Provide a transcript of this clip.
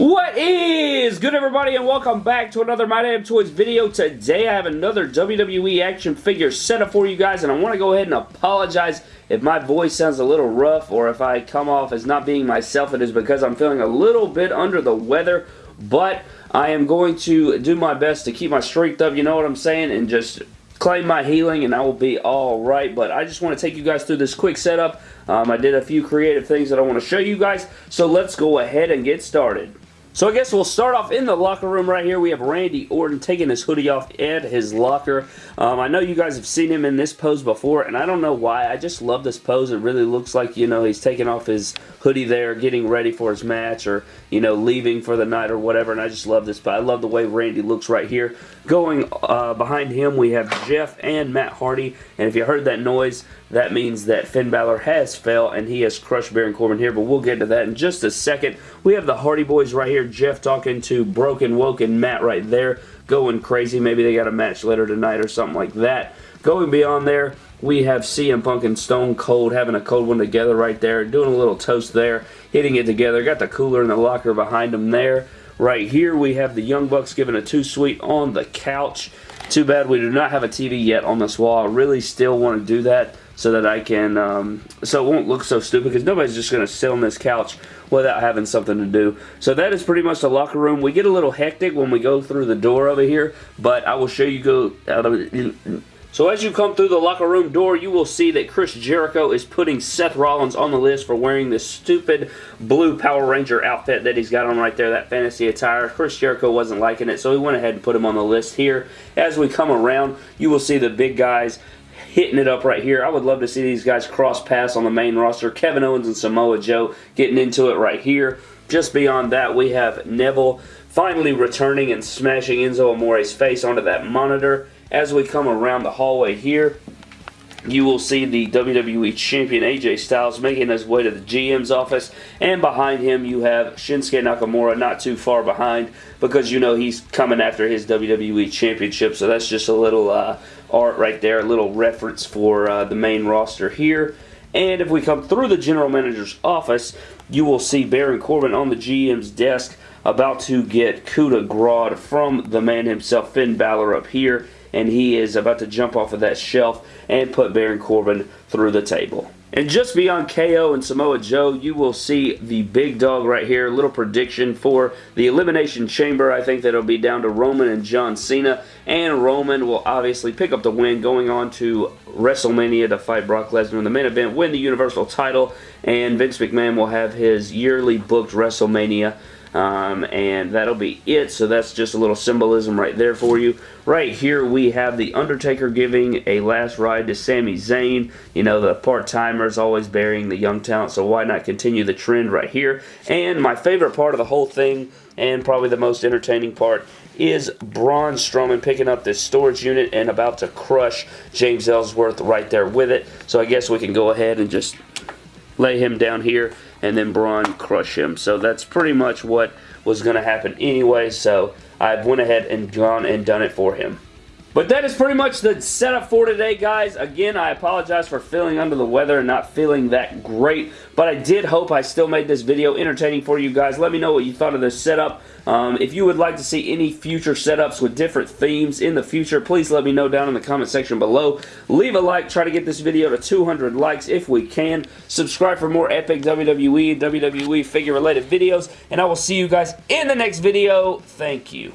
What is good everybody and welcome back to another My Damn Toys video. Today I have another WWE action figure setup for you guys and I want to go ahead and apologize if my voice sounds a little rough or if I come off as not being myself. It is because I'm feeling a little bit under the weather but I am going to do my best to keep my strength up, you know what I'm saying, and just claim my healing and I will be alright. But I just want to take you guys through this quick setup. Um, I did a few creative things that I want to show you guys. So let's go ahead and get started. So I guess we'll start off in the locker room right here. We have Randy Orton taking his hoodie off at his locker. Um, I know you guys have seen him in this pose before, and I don't know why. I just love this pose. It really looks like, you know, he's taking off his hoodie there, getting ready for his match, or, you know, leaving for the night or whatever, and I just love this. But I love the way Randy looks right here. Going uh, behind him, we have Jeff and Matt Hardy, and if you heard that noise, that means that Finn Balor has fell and he has crushed Baron Corbin here, but we'll get to that in just a second. We have the Hardy Boys right here. Jeff talking to Broken Woken Matt right there, going crazy. Maybe they got a match later tonight or something like that. Going beyond there, we have CM Punk and Stone Cold having a cold one together right there, doing a little toast there, hitting it together. Got the cooler in the locker behind them there. Right here, we have the Young Bucks giving a Too Sweet on the couch. Too bad we do not have a TV yet on this wall. I really still want to do that so that I can, um, so it won't look so stupid because nobody's just going to sit on this couch without having something to do. So that is pretty much the locker room. We get a little hectic when we go through the door over here, but I will show you go out of. So as you come through the locker room door, you will see that Chris Jericho is putting Seth Rollins on the list for wearing this stupid blue Power Ranger outfit that he's got on right there, that fantasy attire. Chris Jericho wasn't liking it, so he went ahead and put him on the list here. As we come around, you will see the big guys hitting it up right here. I would love to see these guys cross paths on the main roster. Kevin Owens and Samoa Joe getting into it right here. Just beyond that, we have Neville finally returning and smashing Enzo Amore's face onto that monitor. As we come around the hallway here, you will see the WWE Champion AJ Styles making his way to the GM's office, and behind him you have Shinsuke Nakamura not too far behind because you know he's coming after his WWE Championship, so that's just a little uh, art right there, a little reference for uh, the main roster here. And if we come through the general manager's office, you will see Baron Corbin on the GM's desk about to get coup de grace from the man himself, Finn Balor, up here. And he is about to jump off of that shelf and put Baron Corbin through the table. And just beyond KO and Samoa Joe, you will see the big dog right here. Little prediction for the Elimination Chamber. I think that it'll be down to Roman and John Cena. And Roman will obviously pick up the win going on to WrestleMania to fight Brock Lesnar in the main event, win the Universal title. And Vince McMahon will have his yearly booked WrestleMania um, and that'll be it. So that's just a little symbolism right there for you. Right here we have The Undertaker giving a last ride to Sami Zayn. You know, the part-timer is always burying the young talent, so why not continue the trend right here? And my favorite part of the whole thing, and probably the most entertaining part, is Braun Strowman picking up this storage unit and about to crush James Ellsworth right there with it. So I guess we can go ahead and just lay him down here and then Braun crush him. So that's pretty much what was going to happen anyway. So I've went ahead and gone and done it for him. But that is pretty much the setup for today, guys. Again, I apologize for feeling under the weather and not feeling that great, but I did hope I still made this video entertaining for you guys. Let me know what you thought of this setup. Um, if you would like to see any future setups with different themes in the future, please let me know down in the comment section below. Leave a like. Try to get this video to 200 likes if we can. Subscribe for more epic WWE WWE figure-related videos, and I will see you guys in the next video. Thank you.